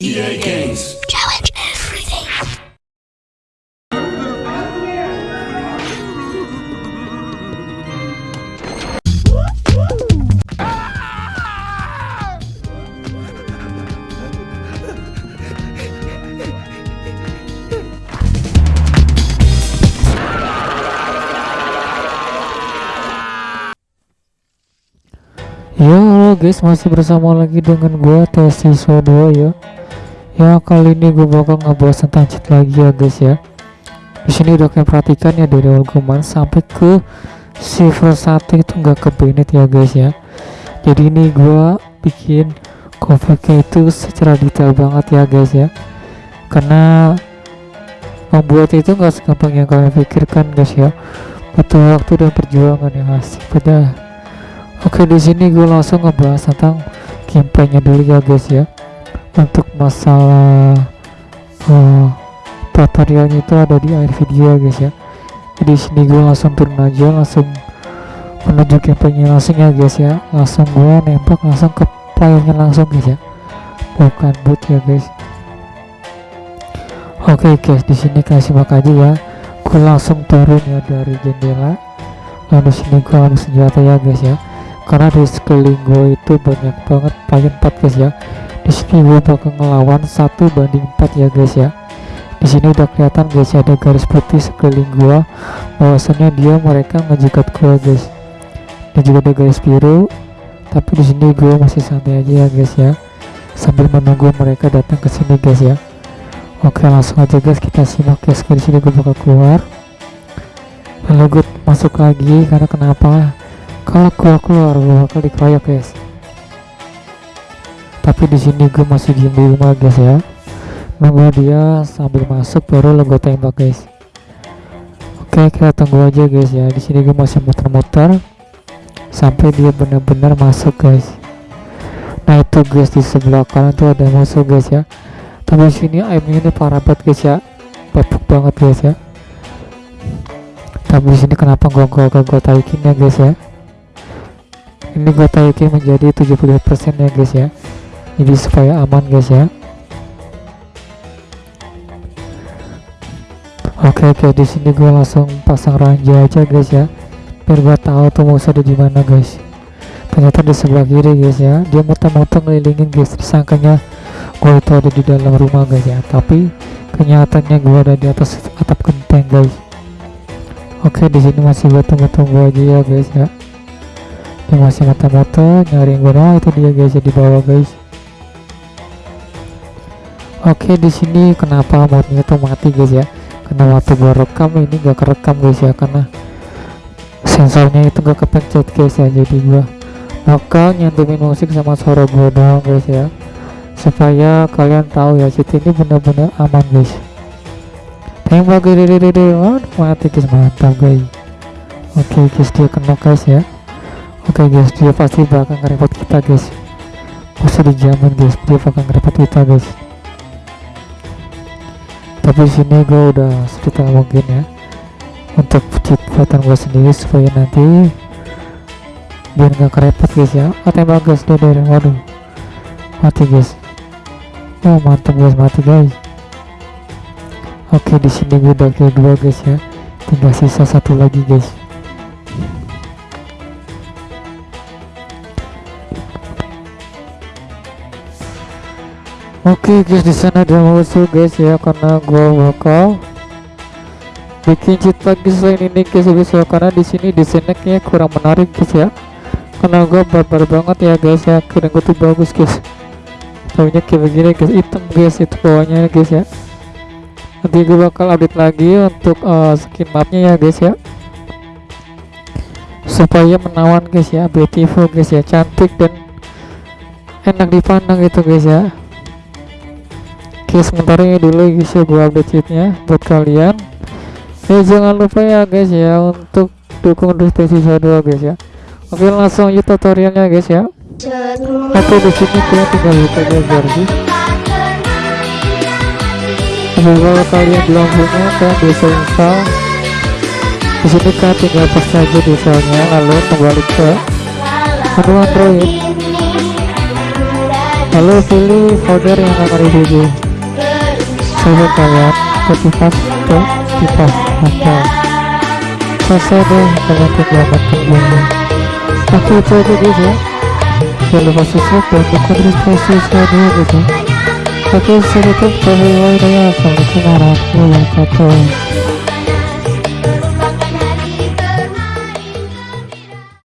EA Games. Challenge everything. Yo halo guys masih bersama lagi dengan gua tes siswa 2 ya Ya kali ini gue bakal ngebahas tentang cheat lagi ya guys ya. Di sini udah kalian perhatikan ya dari awal gue sampai ke silver 1 itu nggak ke ya guys ya. Jadi ini gua bikin covernya itu secara detail banget ya guys ya. Karena membuat itu nggak segampang yang kalian pikirkan guys ya. Butuh waktu dan perjuangan yang asik pada Oke di sini gue langsung ngebahas tentang gameplaynya dulu ya guys ya. Untuk masalah uh, tutorialnya itu ada di akhir video ya guys ya. Jadi sini gue langsung turun aja langsung menuju gameplaynya langsung ya guys ya. Langsung gue nembak langsung ke playernya langsung guys ya. Bukan boot ya guys. Oke guys di sini kasih simak aja ya. Gue langsung turun ya dari jendela. Lalu sini gue ambil senjata ya guys ya karena di sekeliling gue itu banyak banget player 4 guys ya di sini gue bakal ngelawan satu banding 4 ya guys ya. Di sini udah kelihatan guys ada garis putih sekeliling gue bahwasannya dia mereka ngejegat gue guys. Dan juga ada garis biru. Tapi di sini gue masih santai aja ya guys ya. Sambil menunggu mereka datang ke sini guys ya. Oke langsung aja guys kita simak guys di sini gue bakal keluar. Lalu gue masuk lagi karena kenapa? Kalau gua keluar gua bakal dikeroyok guys tapi di sini gue masih diem di rumah guys ya. Nunggu dia sambil masuk baru lo gue tembak guys. Oke kita tunggu aja guys ya. Di sini gue masih muter-muter sampai dia benar-benar masuk guys. Nah itu guys di sebelah kanan tuh ada musuh guys ya. Tapi di sini aimnya ini parah banget guys ya. Bapuk banget guys ya. Tapi di sini kenapa gua gua gua, gua taikin ya guys ya? Ini gue taikin menjadi 70% ya guys ya jadi supaya aman guys ya. Oke oke di sini gue langsung pasang ranja aja guys ya. Biar gue tahu tuh musuh ada di mana guys. Ternyata di sebelah kiri guys ya. Dia muter-muter ngelilingin guys. Disangkanya gue itu ada di dalam rumah guys ya. Tapi kenyataannya gue ada di atas atap genteng guys. Oke di sini masih gue tunggu-tunggu aja ya guys ya. Dia masih mata-mata nyari gue nah itu dia guys ya di bawah guys oke di sini kenapa modnya tuh mati guys ya? Karena waktu gua rekam? Ini gak kerekam guys ya karena sensornya itu gak kepencet guys ya jadi gua bakal nyantumin musik sama suara gua doang guys ya. Supaya kalian tahu ya cheat ini benar-benar aman guys. Tembak gede gede gede mati guys mantap guys. Oke guys dia kena guys ya. Oke okay guys, dia pasti bakal ngerepot kita guys. Masih di zaman guys, dia bakal ngerepot kita guys. Tapi sini gue udah sedikit mungkin ya untuk cheat gue sendiri supaya nanti biar nggak kerepot guys ya. Oh tembak guys, dia dari waduh mati guys. Oh mantap guys, mati guys. Oke di sini gue udah kill dua guys ya. Tinggal sisa satu lagi guys. Oke okay, guys di sana ada musuh guys ya karena gua bakal bikin cheat lagi selain ini guys guys ya karena di sini desainnya kayak kurang menarik guys ya. Karena gua barbar banget ya guys ya kira gua tuh bagus guys. Tahunya kayak begini guys hitam guys itu bawahnya guys ya. Nanti gua bakal update lagi untuk uh, skin mapnya ya guys ya. Supaya menawan guys ya beautiful guys ya cantik dan enak dipandang gitu guys ya Oke sementara ini dulu guys ya gua update cheatnya buat kalian. Eh jangan lupa ya guys ya untuk dukung Dusty sisa 2 guys ya. Oke langsung aja tutorialnya guys ya. Oke di sini kalian tinggal buka aja versi oke kalian belum punya kalian bisa install. Di sini kalian tinggal pas saja desainnya lalu kembali ke menu android. Lalu pilih folder yang akan dibuat coba kalian ketika ke kita selesai deh kalian tinggal matiin oke itu aja guys ya. Jangan lupa subscribe dan tekan notifikasi dulu guys ya. Oke saya tutup bye bye ya assalamualaikum warahmatullahi wabarakatuh